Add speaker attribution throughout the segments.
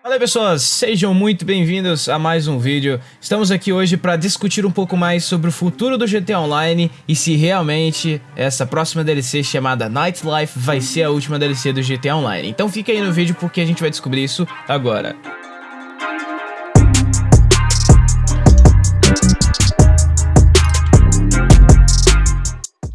Speaker 1: Fala pessoas, sejam muito bem-vindos a mais um vídeo. Estamos aqui hoje para discutir um pouco mais sobre o futuro do GTA Online e se realmente essa próxima DLC chamada Nightlife vai ser a última DLC do GTA Online. Então fica aí no vídeo porque a gente vai descobrir isso agora.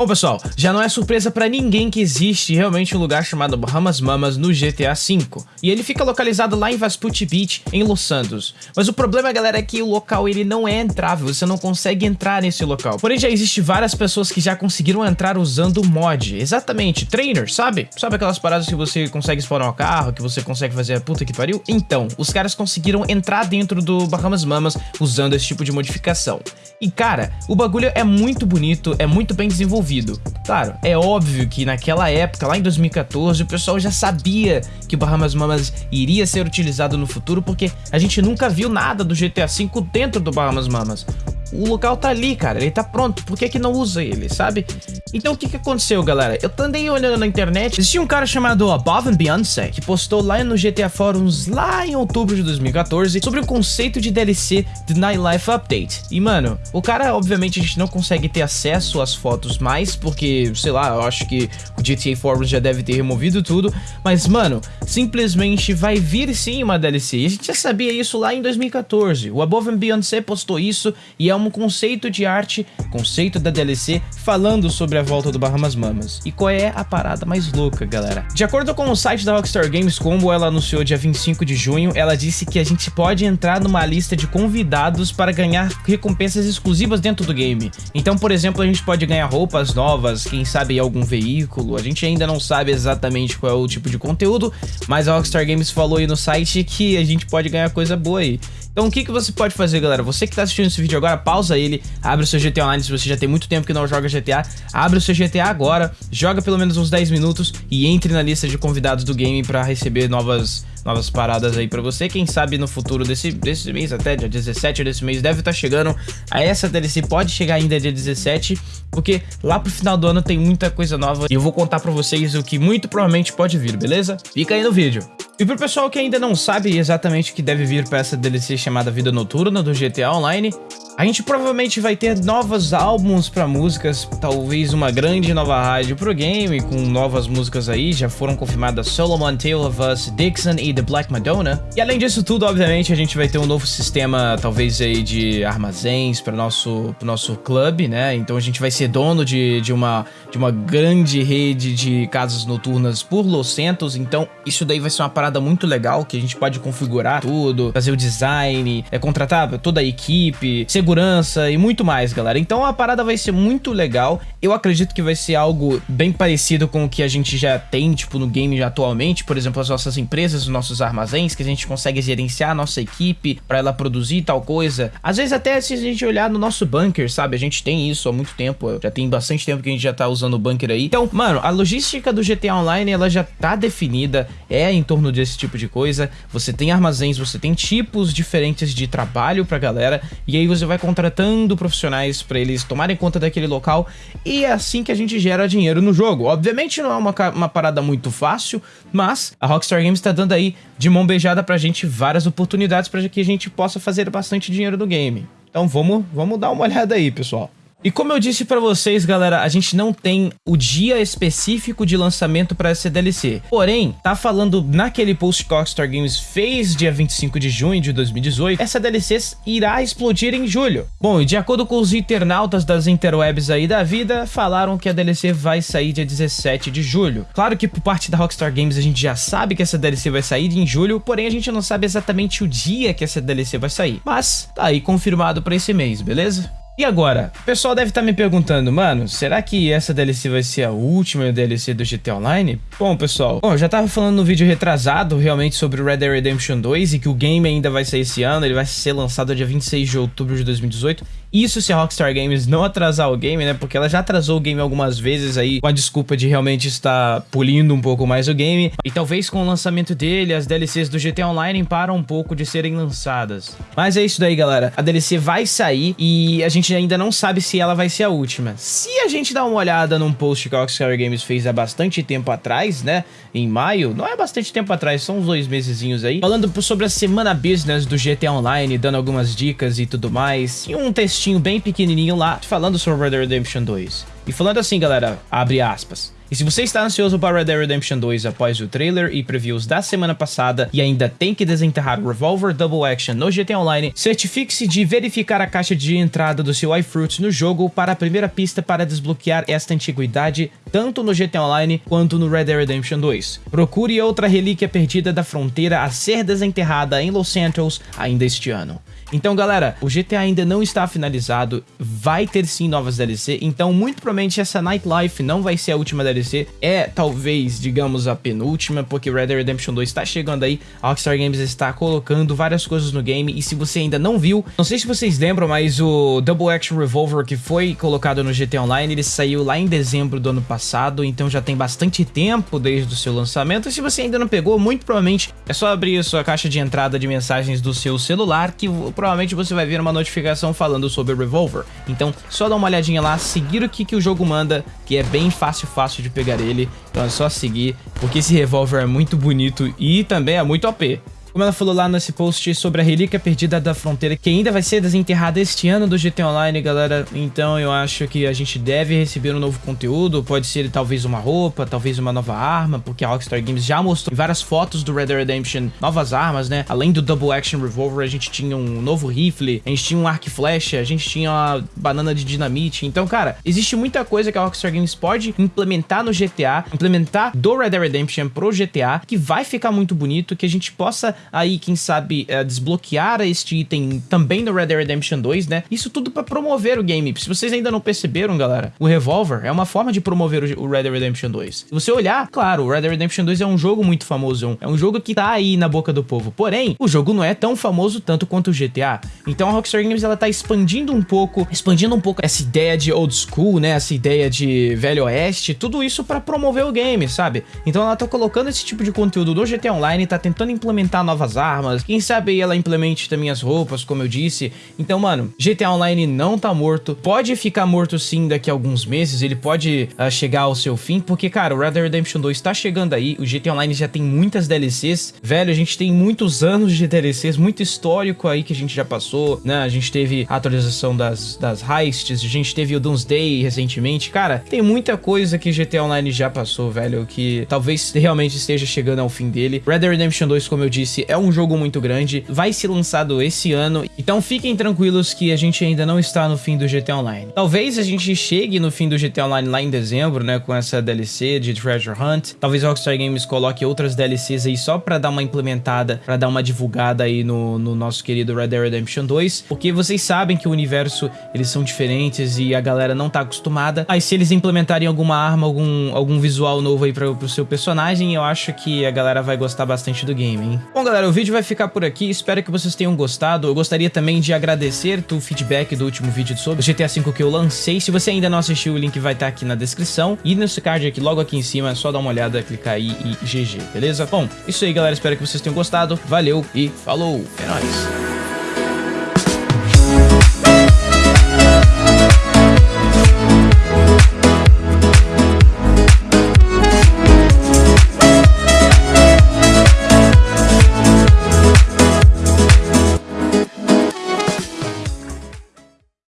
Speaker 1: Bom pessoal, já não é surpresa pra ninguém que existe realmente um lugar chamado Bahamas Mamas no GTA V, e ele fica localizado lá em Vespucci Beach, em Los Santos. Mas o problema, galera, é que o local ele não é entrável, você não consegue entrar nesse local. Porém, já existe várias pessoas que já conseguiram entrar usando o mod, exatamente, trainer, sabe? Sabe aquelas paradas que você consegue spawnar o carro, que você consegue fazer a puta que pariu? Então, os caras conseguiram entrar dentro do Bahamas Mamas usando esse tipo de modificação. E cara, o bagulho é muito bonito, é muito bem desenvolvido, desenvolvido. Claro, é óbvio que naquela época, lá em 2014, o pessoal já sabia que o Bahamas Mamas iria ser utilizado no futuro, porque a gente nunca viu nada do GTA V dentro do Bahamas Mamas o local tá ali, cara, ele tá pronto, por que que não usa ele, sabe? Então o que que aconteceu, galera? Eu andei olhando na internet, existia um cara chamado Above and Beyoncé, que postou lá no GTA Forums, lá em outubro de 2014, sobre o conceito de DLC de Nightlife Update. E, mano, o cara, obviamente, a gente não consegue ter acesso às fotos mais, porque, sei lá, eu acho que o GTA Forums já deve ter removido tudo, mas, mano, simplesmente vai vir sim uma DLC, e a gente já sabia isso lá em 2014. O Above and Beyoncé postou isso, e é uma um conceito de arte, conceito da DLC, falando sobre a volta do Bahamas Mamas. E qual é a parada mais louca, galera? De acordo com o site da Rockstar Games, como ela anunciou dia 25 de junho, ela disse que a gente pode entrar numa lista de convidados para ganhar recompensas exclusivas dentro do game. Então, por exemplo, a gente pode ganhar roupas novas, quem sabe algum veículo, a gente ainda não sabe exatamente qual é o tipo de conteúdo, mas a Rockstar Games falou aí no site que a gente pode ganhar coisa boa aí. Então o que, que você pode fazer, galera? Você que tá assistindo esse vídeo agora, pausa ele, abre o seu GTA Online se você já tem muito tempo que não joga GTA, abre o seu GTA agora, joga pelo menos uns 10 minutos e entre na lista de convidados do game para receber novas novas paradas aí pra você. Quem sabe no futuro desse, desse mês, até dia 17 desse mês, deve estar tá chegando. A essa DLC pode chegar ainda dia 17, porque lá pro final do ano tem muita coisa nova. E eu vou contar pra vocês o que muito provavelmente pode vir, beleza? Fica aí no vídeo. E pro pessoal que ainda não sabe exatamente o que deve vir para essa DLC chamada Vida Noturna do GTA Online, a gente provavelmente vai ter novos álbuns para músicas, talvez uma grande nova rádio pro game, com novas músicas aí, já foram confirmadas Solomon, Tale of Us, Dixon e The Black Madonna. E além disso tudo, obviamente, a gente vai ter um novo sistema, talvez aí de armazéns para nosso pro nosso clube, né? Então a gente vai ser dono de, de, uma, de uma grande rede de casas noturnas por Los Santos, então isso daí vai ser uma parada muito legal, que a gente pode configurar tudo, fazer o design, é, contratar toda a equipe, ser segurança e muito mais, galera. Então a parada vai ser muito legal. Eu acredito que vai ser algo bem parecido com o que a gente já tem, tipo, no game atualmente. Por exemplo, as nossas empresas, os nossos armazéns, que a gente consegue gerenciar a nossa equipe para ela produzir tal coisa. Às vezes até se a gente olhar no nosso bunker, sabe? A gente tem isso há muito tempo. Já tem bastante tempo que a gente já tá usando o bunker aí. Então, mano, a logística do GTA Online, ela já tá definida. É em torno desse tipo de coisa. Você tem armazéns, você tem tipos diferentes de trabalho pra galera. E aí você vai vai contratando profissionais para eles tomarem conta daquele local e é assim que a gente gera dinheiro no jogo. Obviamente não é uma, uma parada muito fácil, mas a Rockstar Games está dando aí de mão beijada pra gente várias oportunidades para que a gente possa fazer bastante dinheiro do game. Então vamos, vamos dar uma olhada aí, pessoal. E como eu disse pra vocês, galera, a gente não tem o dia específico de lançamento pra essa DLC. Porém, tá falando naquele post que Rockstar Games fez dia 25 de junho de 2018, essa DLC irá explodir em julho. Bom, e de acordo com os internautas das interwebs aí da vida, falaram que a DLC vai sair dia 17 de julho. Claro que por parte da Rockstar Games a gente já sabe que essa DLC vai sair em julho, porém a gente não sabe exatamente o dia que essa DLC vai sair. Mas tá aí confirmado pra esse mês, beleza? E agora? O pessoal deve estar tá me perguntando, mano, será que essa DLC vai ser a última DLC do GTA Online? Bom, pessoal, bom, eu já tava falando no vídeo retrasado realmente sobre o Red Dead Redemption 2 e que o game ainda vai sair esse ano, ele vai ser lançado dia 26 de outubro de 2018 Isso se a Rockstar Games não atrasar o game, né? Porque ela já atrasou o game algumas vezes aí, com a desculpa de realmente estar polindo um pouco mais o game. E talvez com o lançamento dele, as DLCs do GTA Online param um pouco de serem lançadas. Mas é isso daí, galera. A DLC vai sair e a gente ainda não sabe se ela vai ser a última. Se a gente dá uma olhada num post que a Rockstar Games fez há bastante tempo atrás, né? Em maio, não é bastante tempo atrás, são uns dois mesezinhos aí, falando sobre a semana business do GTA Online, dando algumas dicas e tudo mais. E um textinho bem pequenininho lá, falando sobre Red Dead Redemption 2. E falando assim, galera, abre aspas. E se você está ansioso para Red Dead Redemption 2 após o trailer e previews da semana passada e ainda tem que desenterrar Revolver Double Action no GTA Online, certifique-se de verificar a caixa de entrada do seu iFruits no jogo para a primeira pista para desbloquear esta antiguidade tanto no GTA Online quanto no Red Dead Redemption 2. Procure outra relíquia perdida da fronteira a ser desenterrada em Los Santos ainda este ano. Então, galera, o GTA ainda não está finalizado, vai ter sim novas DLC, então muito provavelmente essa Nightlife não vai ser a última DLC, é talvez, digamos, a penúltima, porque Red Dead Redemption 2 está chegando aí, a Rockstar Games está colocando várias coisas no game, e se você ainda não viu, não sei se vocês lembram, mas o Double Action Revolver que foi colocado no GTA Online, ele saiu lá em dezembro do ano passado, então já tem bastante tempo desde o seu lançamento, e se você ainda não pegou, muito provavelmente é só abrir a sua caixa de entrada de mensagens do seu celular, que provavelmente você vai ver uma notificação falando sobre o Revolver. Então, só dá uma olhadinha lá, seguir o que, que o jogo manda, que é bem fácil, fácil de pegar ele. Então é só seguir, porque esse Revolver é muito bonito e também é muito OP. Como ela falou lá nesse post sobre a relíquia perdida da fronteira, que ainda vai ser desenterrada este ano do GT Online, galera. Então eu acho que a gente deve receber um novo conteúdo. Pode ser talvez uma roupa, talvez uma nova arma, porque a Rockstar Games já mostrou várias fotos do Red Dead Redemption novas armas, né? Além do Double Action Revolver, a gente tinha um novo rifle, a gente tinha um arco e flecha, a gente tinha uma banana de dinamite. Então, cara, existe muita coisa que a Rockstar Games pode implementar no GTA, implementar do Red Dead Redemption pro GTA, que vai ficar muito bonito, que a gente possa aí, quem sabe, é, desbloquear este item também no Red Dead Redemption 2, né? Isso tudo para promover o game. Se vocês ainda não perceberam, galera, o Revolver é uma forma de promover o Red Dead Redemption 2. Se você olhar, claro, o Red Dead Redemption 2 é um jogo muito famoso, é um jogo que tá aí na boca do povo. Porém, o jogo não é tão famoso tanto quanto o GTA. Então a Rockstar Games ela tá expandindo um pouco, expandindo um pouco essa ideia de old school, né? Essa ideia de velho oeste, tudo isso para promover o game, sabe? Então ela tá colocando esse tipo de conteúdo no GTA Online, tá tentando implementar armas. Quem sabe ela implemente também as roupas, como eu disse. Então, mano, GTA Online não tá morto. Pode ficar morto sim daqui a alguns meses. Ele pode uh, chegar ao seu fim. Porque, cara, o Red Dead Redemption 2 tá chegando aí. O GTA Online já tem muitas DLCs. Velho, a gente tem muitos anos de DLCs. Muito histórico aí que a gente já passou, né? A gente teve a atualização das, das heists. A gente teve o Doomsday recentemente. Cara, tem muita coisa que GTA Online já passou, velho. Que talvez realmente esteja chegando ao fim dele. Red Dead Redemption 2, como eu disse, é um jogo muito grande, vai ser lançado esse ano, então fiquem tranquilos que a gente ainda não está no fim do GTA Online. Talvez a gente chegue no fim do GTA Online lá em dezembro, né, com essa DLC de Treasure Hunt. Talvez Rockstar Games coloque outras DLCs aí só pra dar uma implementada, pra dar uma divulgada aí no, no nosso querido Red Dead Redemption 2, porque vocês sabem que o universo, eles são diferentes e a galera não tá acostumada. Aí se eles implementarem alguma arma, algum, algum visual novo aí pra, pro seu personagem, eu acho que a galera vai gostar bastante do game, hein? Bom, galera, o vídeo vai ficar por aqui, espero que vocês tenham gostado. Eu gostaria também de agradecer o feedback do último vídeo sobre o GTA V que eu lancei. Se você ainda não assistiu, o link vai estar aqui na descrição. E nesse card aqui, logo aqui em cima, é só dar uma olhada, clicar aí e GG, beleza? Bom, isso aí, galera. Espero que vocês tenham gostado. Valeu e falou! É nóis!